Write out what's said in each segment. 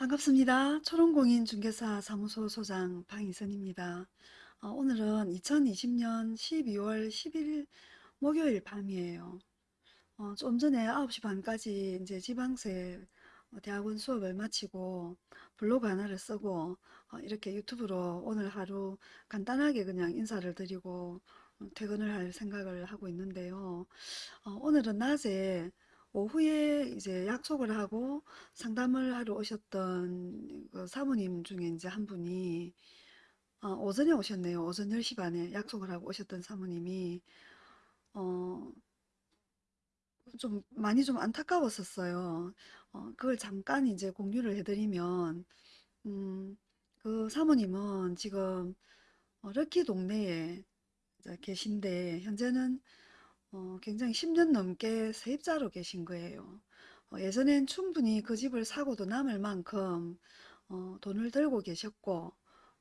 반갑습니다. 초롱공인 중개사 사무소 소장 방희선입니다. 어, 오늘은 2020년 12월 10일 목요일 밤이에요. 어, 좀 전에 9시 반까지 이제 지방세 어, 대학원 수업을 마치고 블로그 하나를 쓰고 어, 이렇게 유튜브로 오늘 하루 간단하게 그냥 인사를 드리고 어, 퇴근을 할 생각을 하고 있는데요. 어, 오늘은 낮에 오후에 이제 약속을 하고 상담을 하러 오셨던 그 사모님 중에 이제 한 분이 어, 오전에 오셨네요. 오전 10시 반에 약속을 하고 오셨던 사모님이 어, 좀 많이 좀 안타까웠었어요. 어, 그걸 잠깐 이제 공유를 해드리면 음, 그 사모님은 지금 어, 럭키 동네에 계신데 현재는 어, 굉장히 10년 넘게 세입자로 계신 거예요. 어, 예전엔 충분히 그 집을 사고도 남을 만큼 어, 돈을 들고 계셨고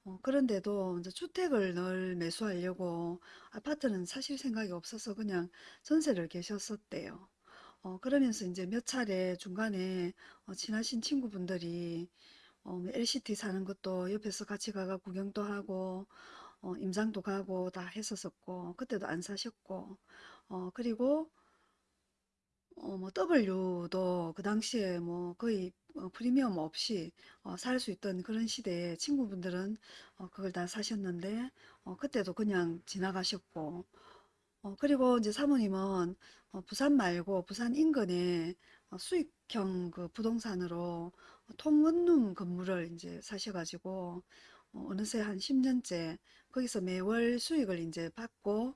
어, 그런데도 이제 주택을 늘 매수하려고 아파트는 사실 생각이 없어서 그냥 전세를 계셨었대요. 어, 그러면서 이제 몇 차례 중간에 어, 친하신 친구분들이 어, 뭐 LCT 사는 것도 옆에서 같이 가가 구경도 하고 어, 임장도 가고 다 했었었고 그때도 안 사셨고 어, 그리고 어, 뭐 W도 그 당시에 뭐 거의 어, 프리미엄 없이 어, 살 수 있던 그런 시대에 친구분들은 어, 그걸 다 사셨는데 어, 그때도 그냥 지나가셨고. 어, 그리고 이제 사모님은 어, 부산 말고 부산 인근에 어, 수익형 그 부동산으로 통원룸 건물을 이제 사셔가지고 어, 어느새 한 10년째 거기서 매월 수익을 이제 받고 어,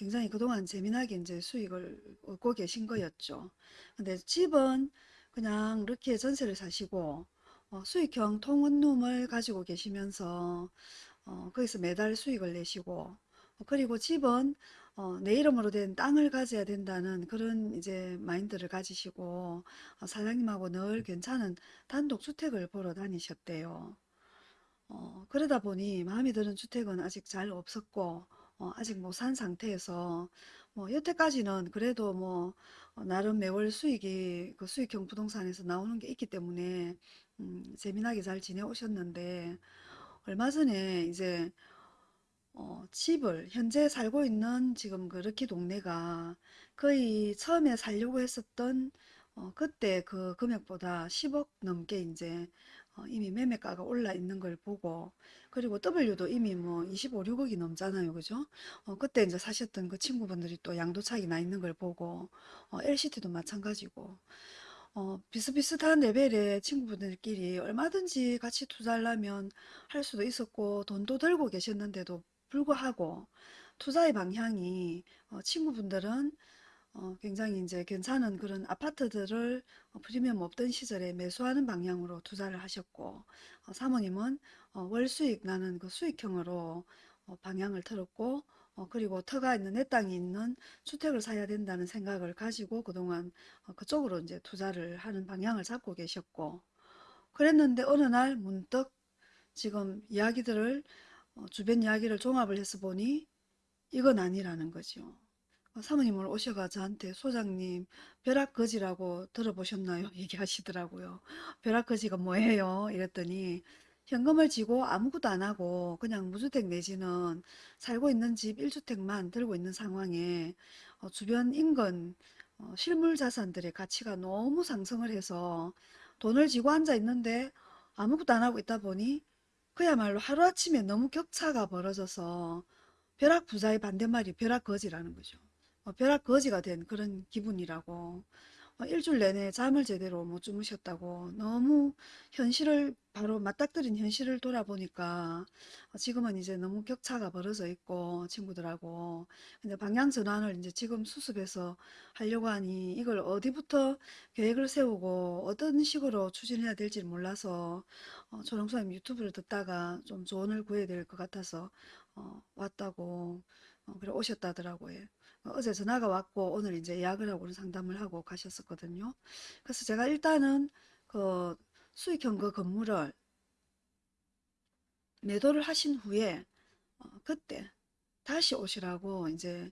굉장히 그동안 재미나게 이제 수익을 얻고 계신 거였죠. 근데 집은 그냥 이렇게 전세를 사시고 어, 수익형 통원룸을 가지고 계시면서 어, 거기서 매달 수익을 내시고 어, 그리고 집은 어, 내 이름으로 된 땅을 가져야 된다는 그런 이제 마인드를 가지시고 어, 사장님하고 늘 괜찮은 단독주택을 보러 다니셨대요. 어, 그러다 보니 마음에 드는 주택은 아직 잘 없었고 어, 아직 못 산 상태에서 뭐 여태까지는 그래도 뭐 어, 나름 매월 수익이 그 수익형 부동산에서 나오는 게 있기 때문에 음, 재미나게 잘 지내오셨는데 얼마 전에 이제 어, 집을 현재 살고 있는 지금 그 럭키 동네가 거의 처음에 살려고 했었던 어, 그때 그 금액보다 10억 넘게 이제 어, 이미 매매가가 올라 있는 걸 보고 그리고 W도 이미 뭐 25, 6억이 넘잖아요. 그죠? 어, 그때 이제 사셨던 그 친구분들이 또 양도차익이 나 있는 걸 보고 어, LCT도 마찬가지고 어, 비슷비슷한 레벨의 친구분들끼리 얼마든지 같이 투자하려면 할 수도 있었고 돈도 들고 계셨는데도 불구하고 투자의 방향이 어, 친구분들은 어, 굉장히 이제 괜찮은 그런 아파트들을 어, 프리미엄 없던 시절에 매수하는 방향으로 투자를 하셨고 어, 사모님은 어, 월 수익 나는 그 수익형으로 어, 방향을 틀었고 어, 그리고 터가 있는 내 땅이 있는 주택을 사야 된다는 생각을 가지고 그동안 어, 그쪽으로 이제 투자를 하는 방향을 잡고 계셨고 그랬는데 어느 날 문득 지금 이야기들을 어, 주변 이야기를 종합을 해서 보니 이건 아니라는 거죠. 어, 사모님을 오셔가 저한테 소장님 벼락거지라고 들어보셨나요? 얘기하시더라고요. 벼락거지가 뭐예요? 이랬더니 현금을 지고 아무것도 안 하고 그냥 무주택 내지는 살고 있는 집 1주택만 들고 있는 상황에 어, 주변 인근 어, 실물 자산들의 가치가 너무 상승을 해서 돈을 지고 앉아 있는데 아무것도 안 하고 있다 보니 그야말로 하루아침에 너무 격차가 벌어져서 벼락 부자의 반대말이 벼락 거지라는 거죠. 어, 벼락 거지가 된 그런 기분이라고 어, 일주일 내내 잠을 제대로 못 주무셨다고 너무 현실을 바로 맞닥뜨린 현실을 돌아보니까 어, 지금은 이제 너무 격차가 벌어져 있고 친구들하고 근데 방향 전환을 이제 지금 수습해서 하려고 하니 이걸 어디부터 계획을 세우고 어떤 식으로 추진해야 될지 몰라서 어, 조롱수님 유튜브를 듣다가 좀 조언을 구해야 될 것 같아서 어, 왔다고 어, 그래 오셨다더라고요. 어, 어제 전화가 왔고 오늘 이제 예약을 하고 상담을 하고 가셨었거든요. 그래서 제가 일단은 그 수익형 그 건물을 매도를 하신 후에 어, 그때 다시 오시라고 이제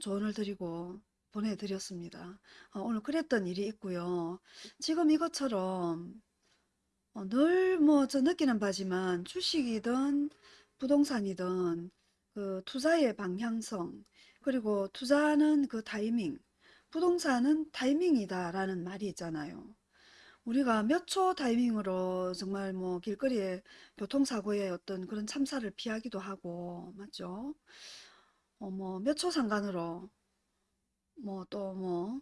조언을 드리고 보내드렸습니다. 어, 오늘 그랬던 일이 있고요. 지금 이것처럼 어, 늘뭐 저 느끼는 바지만 주식이든 부동산이든 그 투자의 방향성 그리고 투자는 그 타이밍 부동산은 타이밍이다 라는 말이 있잖아요. 우리가 몇 초 타이밍으로 정말 뭐 길거리에 교통사고의 어떤 그런 참사를 피하기도 하고 맞죠? 어, 뭐 몇 초 상관으로 뭐 또뭐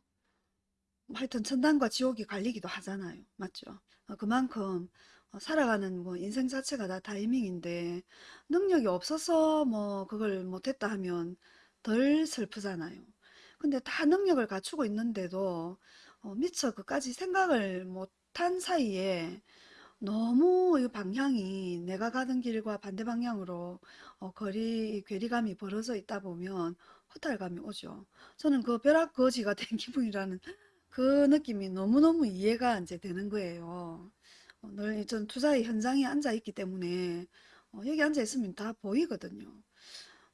하여튼 천당과 지옥이 갈리기도 하잖아요. 맞죠? 어, 그만큼 어, 살아가는 뭐 인생 자체가 다 타이밍인데 능력이 없어서 뭐 그걸 못했다 하면 덜 슬프잖아요. 근데 다 능력을 갖추고 있는데도 어, 미처 그까지 생각을 못한 사이에 너무 이 방향이 내가 가던 길과 반대 방향으로 어, 거리 괴리감이 벌어져 있다 보면 허탈감이 오죠. 저는 그 벼락 거지가 된 기분이라는 그 느낌이 너무너무 이해가 이제 되는 거예요. 어, 늘전 투자의 현장에 앉아 있기 때문에 어, 여기 앉아 있으면 다 보이거든요.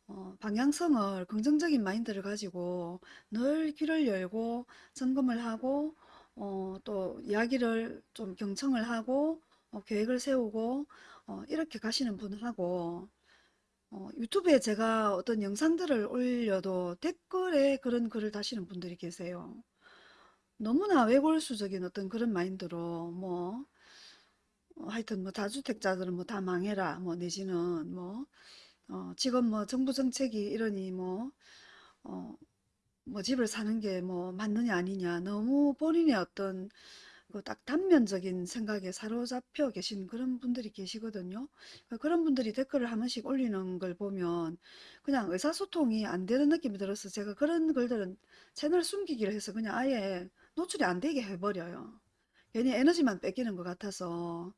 어, 방향성을 긍정적인 마인드를 가지고 늘 귀를 열고 점검을 하고 어, 또 이야기를 좀 경청을 하고 어, 계획을 세우고 어, 이렇게 가시는 분하고 어, 유튜브에 제가 어떤 영상들을 올려도 댓글에 그런 글을 다시는 분들이 계세요. 너무나 외골수적인 어떤 그런 마인드로 뭐 어, 하여튼 뭐 다주택자들은 뭐 다 망해라 뭐 내지는 뭐 어, 지금 뭐 정부 정책이 이러니 뭐 어, 뭐 집을 사는 게 뭐 맞느냐 아니냐 너무 본인의 어떤 그딱 단면적인 생각에 사로잡혀 계신 그런 분들이 계시거든요. 그 그런 분들이 댓글을 한 번씩 올리는 걸 보면 그냥 의사소통이 안 되는 느낌이 들어서 제가 그런 글들은 채널 숨기기를 해서 그냥 아예 노출이 안 되게 해버려요. 괜히 에너지만 뺏기는 것 같아서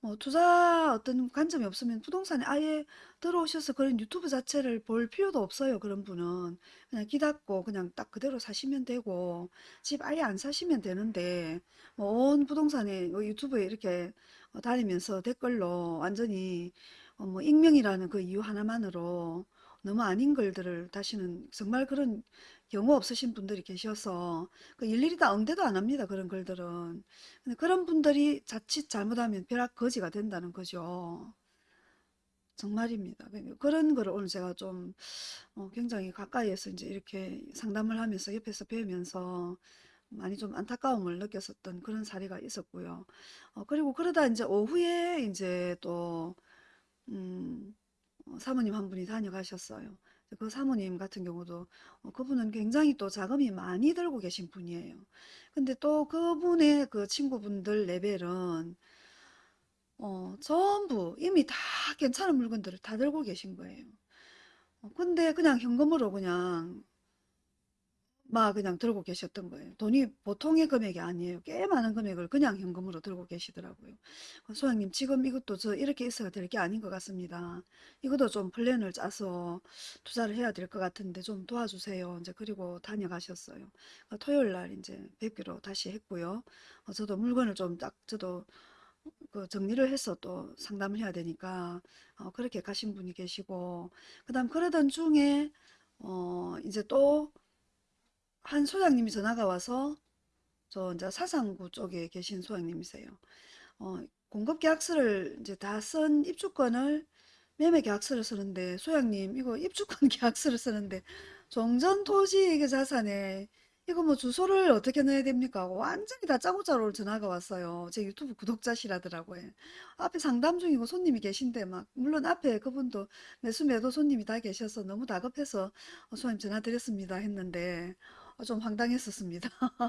뭐 투자 어떤 관점이 없으면 부동산에 아예 들어오셔서 그런 유튜브 자체를 볼 필요도 없어요. 그런 분은 그냥 귀 닫고 그냥 딱 그대로 사시면 되고 집 아예 안 사시면 되는데 뭐 온 부동산에 뭐 유튜브에 이렇게 어, 다니면서 댓글로 완전히 어, 뭐 익명이라는 그 이유 하나만으로 너무 아닌 글들을 다시는 정말 그런 경우 없으신 분들이 계셔서 그 일일이 다 응대도 안 합니다. 그런 글들은. 근데 그런 분들이 자칫 잘못하면 벼락 거지가 된다는 거죠. 정말입니다. 그러니까 그런 거를 오늘 제가 좀 어, 굉장히 가까이에서 이제 이렇게 상담을 하면서 옆에서 배우면서 많이 좀 안타까움을 느꼈었던 그런 사례가 있었고요. 어, 그리고 그러다 이제 오후에 이제 또 음, 어, 사모님 한 분이 다녀가셨어요. 그 사모님 같은 경우도 어, 그분은 굉장히 또 자금이 많이 들고 계신 분이에요. 근데 또 그분의 그 친구분들 레벨은 어, 전부 이미 다 괜찮은 물건들을 다 들고 계신 거예요. 어, 근데 그냥 현금으로 그냥 막 그냥 들고 계셨던 거예요. 돈이 보통의 금액이 아니에요. 꽤 많은 금액을 그냥 현금으로 들고 계시더라고요. 어, 소장님, 지금 이것도 저 이렇게 있어야 될 게 아닌 것 같습니다. 이것도 좀 플랜을 짜서 투자를 해야 될 것 같은데 좀 도와주세요. 이제 그리고 다녀가셨어요. 어, 토요일 날 이제 뵙기로 다시 했고요. 어, 저도 물건을 좀 딱, 저도 그 정리를 해서 또 상담을 해야 되니까 어, 그렇게 가신 분이 계시고 그 다음 그러던 중에 어 이제 또 한 소장님이 전화가 와서 저 이제 사상구 쪽에 계신 소장님이세요. 어, 공급 계약서를 이제 다 쓴 입주권을 매매 계약서를 쓰는데 소장님 이거 입주권 계약서를 쓰는데 종전 토지 이게 자산에 이거 뭐 주소를 어떻게 넣어야 됩니까? 완전히 다 짜고짜로 전화가 왔어요. 제 유튜브 구독자시라더라고요. 앞에 상담 중이고 손님이 계신데 막 물론 앞에 그분도 매수 매도 손님이 다 계셔서 너무 다급해서 어, 소장님 전화 드렸습니다 했는데 어, 좀 황당했었습니다.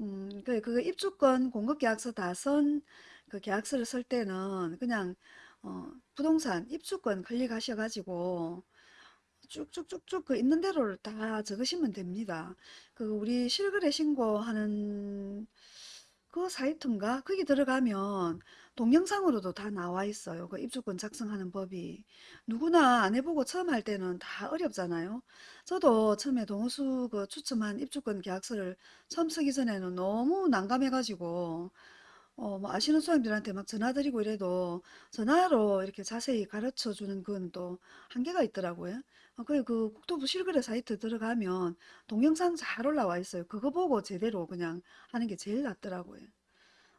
음, 그, 그 입주권 공급 계약서 다선 그 계약서를 쓸 때는 그냥 어, 부동산 입주권 클릭하셔가지고 쭉쭉쭉쭉 그 있는 대로를 다 적으시면 됩니다. 그 우리 실거래 신고하는 그 사이트인가? 거기 들어가면 동영상으로도 다 나와 있어요. 그 입주권 작성하는 법이. 누구나 안 해보고 처음 할 때는 다 어렵잖아요. 저도 처음에 동호수 그 추첨한 입주권 계약서를 처음 쓰기 전에는 너무 난감해가지고 어, 뭐 아시는 사람들한테 막 전화드리고 이래도 전화로 이렇게 자세히 가르쳐 주는 건 또 한계가 있더라고요. 어, 그래 그 국토부 실거래 사이트 들어가면 동영상 잘 올라와 있어요. 그거 보고 제대로 그냥 하는 게 제일 낫더라고요.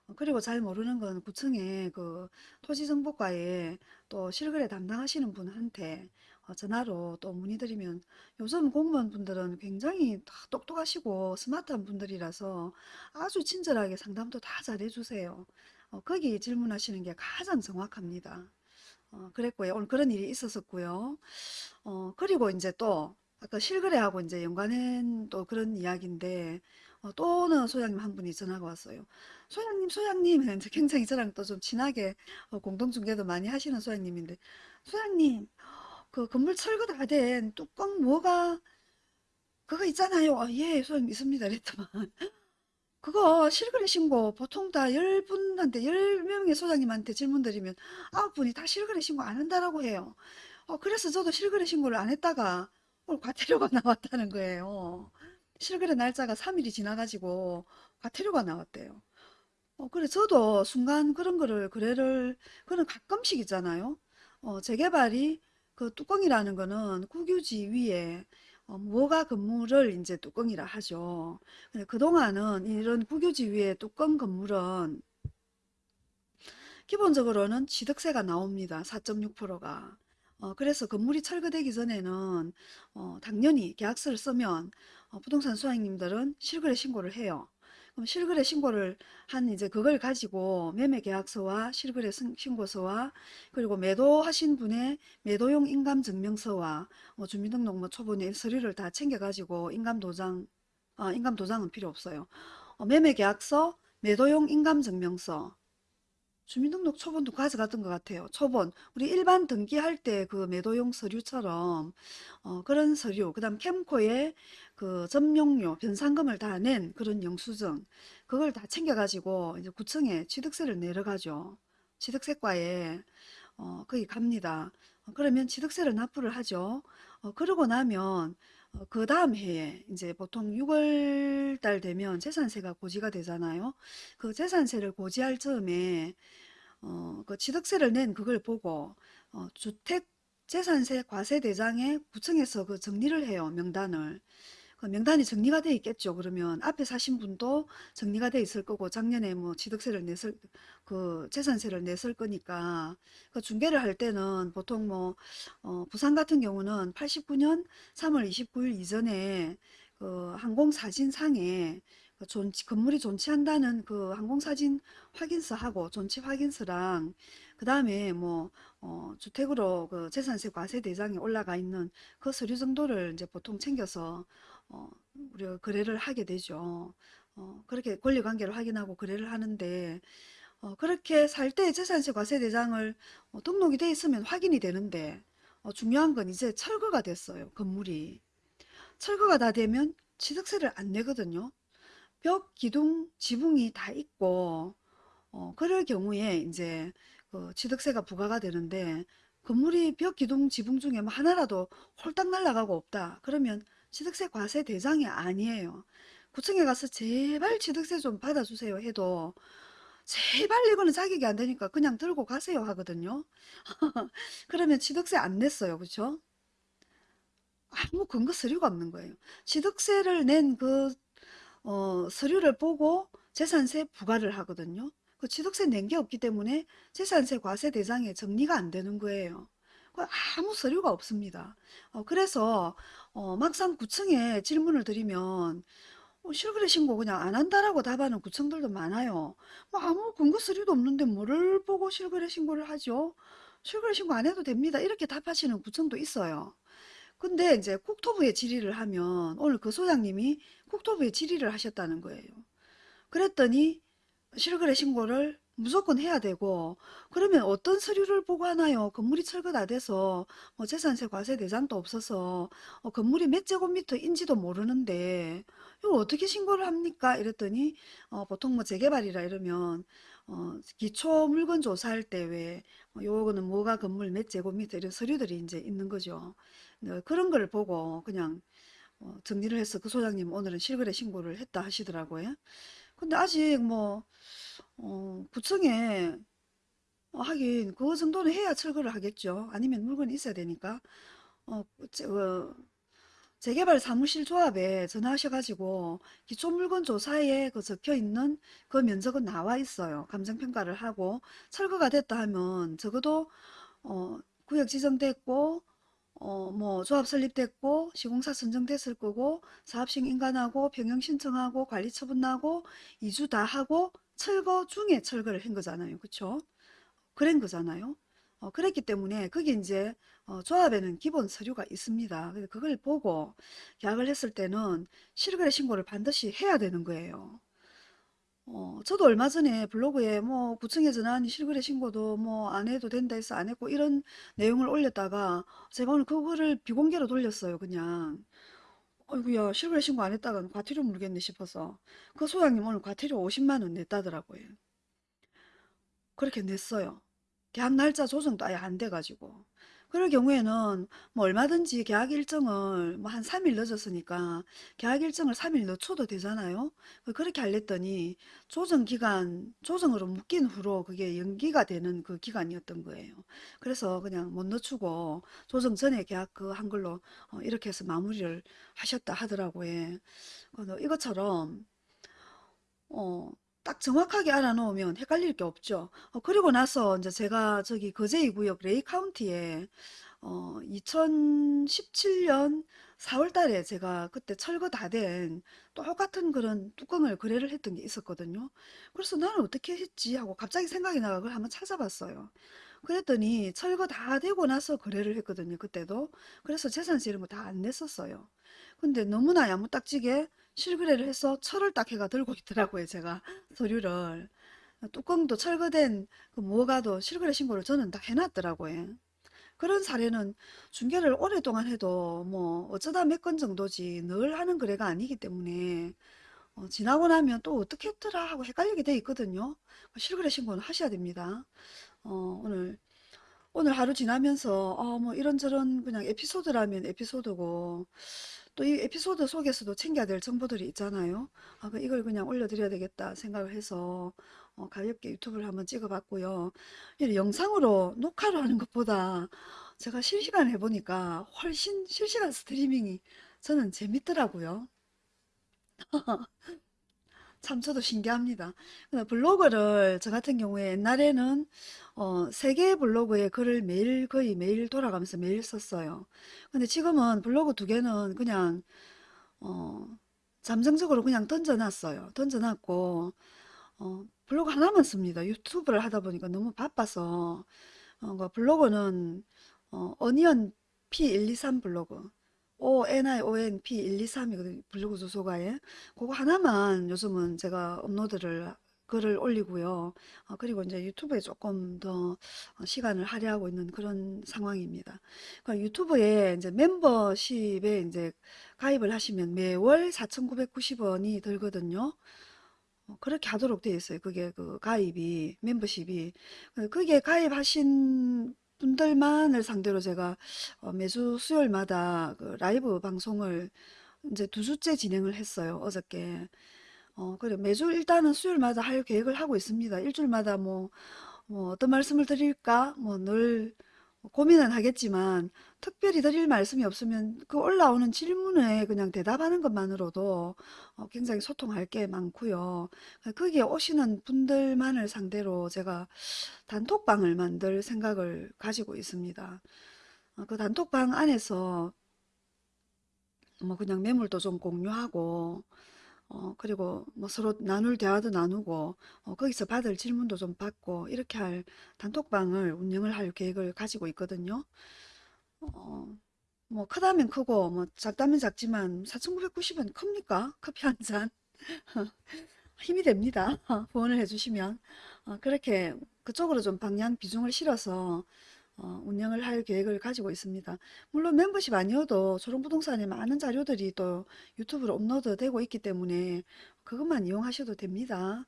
어, 그리고 잘 모르는 건 구청에 그 토지정보과에 또 실거래 담당하시는 분한테 어, 전화로 또 문의드리면 요즘 공무원분들은 굉장히 다 똑똑하시고 스마트한 분들이라서 아주 친절하게 상담도 다 잘해주세요. 어, 거기 질문하시는 게 가장 정확합니다. 어, 그랬고요. 오늘 그런 일이 있었었고요. 어, 그리고 이제 또 아까 실거래하고 이제 연관한 또 그런 이야기인데 어, 또 어느 소장님 한 분이 전화가 왔어요. 소장님, 소장님, 이제 굉장히 저랑 또 좀 친하게 어, 공동중개도 많이 하시는 소장님인데 소장님, 그 건물 철거 다 된 뚜껑 뭐가 그거 있잖아요. 아, 예, 소장님 있습니다. 이랬더만 그거 실거래 신고 보통 다 10분한테 10명의 소장님한테 질문 드리면 9분이 다 실거래 신고 안 한다라고 해요. 어, 그래서 저도 실거래 신고를 안 했다가 오늘 과태료가 나왔다는 거예요. 실거래 날짜가 3일이 지나가지고 과태료가 나왔대요. 어, 그래 저도 순간 그런 거를 거래를 그런 가끔씩 있잖아요. 어, 재개발이 그 뚜껑이라는 거는 국유지 위에 어, 무허가 건물을 이제 뚜껑이라 하죠. 근데 그동안은 이런 국유지 위에 뚜껑 건물은 기본적으로는 취득세가 나옵니다. 4.6%가. 어, 그래서 건물이 철거되기 전에는 어, 당연히 계약서를 쓰면 어, 부동산 수익님들은 실거래 신고를 해요. 그럼 실거래 신고를 한 이제 그걸 가지고 매매 계약서와 실거래 승- 신고서와 그리고 매도하신 분의 매도용 인감 증명서와 어, 주민등록 뭐 초본의 서류를 다 챙겨 가지고 인감 도장 아, 인감 도장은 필요 없어요. 어, 매매 계약서, 매도용 인감 증명서 주민등록 초본도 가져갔던 것 같아요. 초본. 우리 일반 등기할 때 그 매도용 서류처럼 어, 그런 서류, 그 다음 캠코에 그 점용료, 변상금을 다 낸 그런 영수증, 그걸 다 챙겨가지고 이제 구청에 취득세를 내려가죠. 취득세과에 어, 거기 갑니다. 어, 그러면 취득세를 납부를 하죠. 어, 그러고 나면 어, 그 다음 해에 이제 보통 6월 달 되면 재산세가 고지가 되잖아요. 그 재산세를 고지할 즈음에 어, 그 취득세를 낸 그걸 보고 어, 주택 재산세 과세대장에 구청에서 그 정리를 해요. 명단을. 그 명단이 정리가 돼 있겠죠. 그러면 앞에 사신 분도 정리가 돼 있을 거고 작년에 뭐 취득세를 냈을 그 재산세를 냈을 거니까 그 중개를 할 때는 보통 뭐 어, 부산 같은 경우는 89년 3월 29일 이전에 그 항공사진상에 그 존치, 건물이 존치한다는 그 항공사진 확인서하고 존치 확인서랑 그 다음에 뭐 어, 주택으로 그 재산세 과세 대장에 올라가 있는 그 서류 정도를 이제 보통 챙겨서 어, 우리가 거래를 하게 되죠. 어, 그렇게 권리관계를 확인하고 거래를 하는데 어, 그렇게 살 때 재산세 과세대장을 어, 등록이 돼 있으면 확인이 되는데 어, 중요한 건 이제 철거가 됐어요. 건물이. 철거가 다 되면 취득세를 안 내거든요. 벽, 기둥, 지붕이 다 있고 어, 그럴 경우에 이제 그 취득세가 부과가 되는데 건물이 벽, 기둥, 지붕 중에 뭐 하나라도 홀딱 날아가고 없다. 그러면 취득세 과세 대상이 아니에요. 구청에 가서 제발 취득세 좀 받아주세요 해도 제발 이거는 자격이 안 되니까 그냥 들고 가세요 하거든요. 그러면 취득세 안 냈어요. 그렇죠? 아무 근거 서류가 없는 거예요. 취득세를 낸그 어, 서류를 보고 재산세 부과를 하거든요. 그 취득세 낸 게 없기 때문에 재산세 과세 대상에 정리가 안 되는 거예요. 그 아무 서류가 없습니다. 어, 그래서 어, 막상 구청에 질문을 드리면 어, 실거래 신고 그냥 안 한다라고 답하는 구청들도 많아요. 뭐 아무 근거 서류도 없는데 뭐를 보고 실거래 신고를 하죠? 실거래 신고 안 해도 됩니다. 이렇게 답하시는 구청도 있어요. 근데 이제 국토부에 질의를 하면 오늘 그 소장님이 국토부에 질의를 하셨다는 거예요. 그랬더니 실거래 신고를 무조건 해야 되고 그러면 어떤 서류를 보고 하나요? 건물이 철거 다 돼서 뭐 재산세 과세 대상도 없어서 어, 건물이 몇 제곱미터인지도 모르는데 이걸 어떻게 신고를 합니까? 이랬더니 어, 보통 뭐 재개발이라 이러면 어, 기초 물건 조사할 때 왜 요거는 뭐가 건물 몇 제곱미터 이런 서류들이 이제 있는 거죠. 네, 그런 걸 보고 그냥 어, 정리를 해서 그 소장님 오늘은 실거래 신고를 했다 하시더라고요. 근데 아직 뭐 어, 구청에 어, 하긴 그 정도는 해야 철거를 하겠죠. 아니면 물건이 있어야 되니까. 어, 제- 어, 재개발 사무실 조합에 전화하셔가지고 기초 물건 조사에 그 적혀 있는 그 면적은 나와 있어요. 감정평가를 하고 철거가 됐다 하면 적어도 어, 구역 지정됐고 어, 뭐 조합 설립됐고 시공사 선정됐을 거고 사업식 인가나고 병영 신청하고 관리 처분 나고 이주 다 하고 철거 중에 철거를 한 거잖아요. 그쵸? 그런 거잖아요. 어, 그랬기 때문에 그게 이제 어, 조합에는 기본 서류가 있습니다. 그걸 보고 계약을 했을 때는 실거래 신고를 반드시 해야 되는 거예요. 어, 저도 얼마 전에 블로그에 뭐 구청에 전화하니 실거래 신고도 뭐 안 해도 된다 해서 안 했고 이런 내용을 올렸다가 제가 오늘 그거를 비공개로 돌렸어요. 그냥. 어이구야 실거래 신고 안 했다가는 과태료 물겠네 싶어서 그 소장님 오늘 과태료 50만 원 냈다더라고요. 그렇게 냈어요. 계약 날짜 조정도 아예 안 돼가지고. 그럴 경우에는 뭐 얼마든지 계약 일정을 뭐 한 3일 늦었으니까 계약 일정을 3일 늦춰도 되잖아요. 그 그렇게 하랬더니 조정 기간, 조정으로 묶인 후로 그게 연기가 되는 그 기간이었던 거예요. 그래서 그냥 못 늦추고 조정 전에 계약 그 한 걸로 어, 이렇게 해서 마무리를 하셨다 하더라고요. 이것처럼 어, 딱 정확하게 알아놓으면 헷갈릴 게 없죠. 어, 그리고 나서 이제 제가 저기 거제이 구역 레이 카운티에 어, 2017년 4월 달에 제가 그때 철거 다 된 똑같은 그런 뚜껑을 거래를 했던 게 있었거든요. 그래서 나는 어떻게 했지 하고 갑자기 생각이 나가 그걸 한번 찾아봤어요. 그랬더니 철거 다 되고 나서 거래를 했거든요. 그때도. 그래서 재산세 이런 거 다 안 냈었어요. 근데 너무나 야무딱지게 실거래를 해서 철을 딱 해가 들고 있더라고요. 제가 서류를. 뚜껑도 철거된 그 무허가도 실거래 신고를 저는 다 해놨더라고요. 그런 사례는 중개를 오랫동안 해도 뭐 어쩌다 몇 건 정도지 늘 하는 거래가 아니기 때문에 어, 지나고 나면 또 어떻게 했더라 하고 헷갈리게 돼 있거든요. 실거래 신고는 하셔야 됩니다. 어, 오늘 오늘 하루 지나면서 어, 뭐 이런저런 그냥 에피소드라면 에피소드고 또 이 에피소드 속에서도 챙겨야 될 정보들이 있잖아요. 아, 그 이걸 그냥 올려드려야 되겠다 생각을 해서 어, 가볍게 유튜브를 한번 찍어봤고요. 이 영상으로 녹화를 하는 것보다 제가 실시간 해보니까 훨씬 실시간 스트리밍이 저는 재밌더라고요. 참 저도 신기합니다. 블로그를 저 같은 경우에 옛날에는 어, 세 개의 블로그에 글을 매일 거의 매일 돌아가면서 매일 썼어요. 근데 지금은 블로그 두 개는 그냥 어, 잠정적으로 그냥 던져놨어요. 던져놨고 어, 블로그 하나만 씁니다. 유튜브를 하다 보니까 너무 바빠서 어, 그 블로그는 어, 어니언 P123 블로그 ONIONP123이거든요. 블로그 주소가 예. 그거 하나만 요즘은 제가 업로드를 글을 올리고요. 어, 그리고 이제 유튜브에 조금 더 어, 시간을 할애하고 있는 그런 상황입니다. 그러니까 유튜브에 이제 멤버십에 이제 가입을 하시면 매월 4,990원이 들거든요. 어, 그렇게 하도록 되어 있어요. 그게 그 가입이 멤버십이 그게 가입하신 분들만을 상대로 제가 어, 매주 수요일마다 그 라이브 방송을 이제 두 주째 진행을 했어요. 어저께. 어, 그래 매주 일단은 수요일마다 할 계획을 하고 있습니다. 일주일마다 뭐, 뭐 어떤 말씀을 드릴까? 뭐 늘 고민은 하겠지만 특별히 드릴 말씀이 없으면 그 올라오는 질문에 그냥 대답하는 것만으로도 어, 굉장히 소통할 게 많고요. 거기에 오시는 분들만을 상대로 제가 단톡방을 만들 생각을 가지고 있습니다. 어, 그 단톡방 안에서 뭐 그냥 매물도 좀 공유하고 어, 그리고 뭐 서로 나눌 대화도 나누고 어, 거기서 받을 질문도 좀 받고 이렇게 할 단톡방을 운영을 할 계획을 가지고 있거든요. 어, 뭐 크다면 크고 뭐 작다면 작지만 4,990원 큽니까? 커피 한 잔. 힘이 됩니다. 후원을 해주시면 어, 그렇게 그쪽으로 좀 방향 비중을 실어서 어, 운영을 할 계획을 가지고 있습니다. 물론 멤버십 아니어도 초롱부동산에 많은 자료들이 또 유튜브로 업로드 되고 있기 때문에 그것만 이용하셔도 됩니다.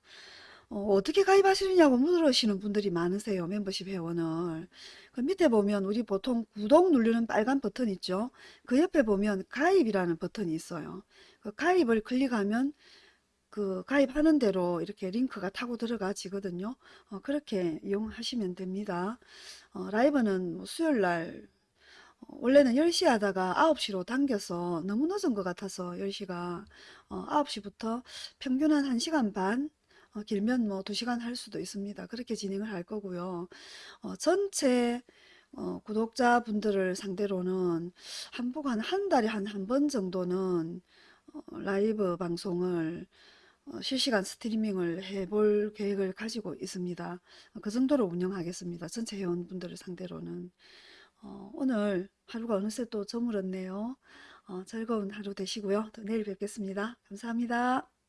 어, 떻게 가입하시느냐고 물으시는 분들이 많으세요. 멤버십 회원을. 그 밑에 보면 우리 보통 구독 누르는 빨간 버튼 있죠. 그 옆에 보면 가입이라는 버튼이 있어요. 그 가입을 클릭하면 그 가입하는 대로 이렇게 링크가 타고 들어가지거든요. 어, 그렇게 이용하시면 됩니다. 어, 라이브는 뭐 수요일 날 어, 원래는 10시 하다가 9시로 당겨서 너무 늦은 것 같아서 10시가 어, 9시부터 평균 한 1시간 반 어, 길면 뭐 2시간 할 수도 있습니다. 그렇게 진행을 할 거고요. 어, 전체 어, 구독자분들을 상대로는 한복 한, 한 달에 한 한 번 정도는 어, 라이브 방송을 어, 실시간 스트리밍을 해볼 계획을 가지고 있습니다. 어, 그 정도로 운영하겠습니다. 전체 회원분들을 상대로는. 어, 오늘 하루가 어느새 또 저물었네요. 어, 즐거운 하루 되시고요. 또 내일 뵙겠습니다. 감사합니다.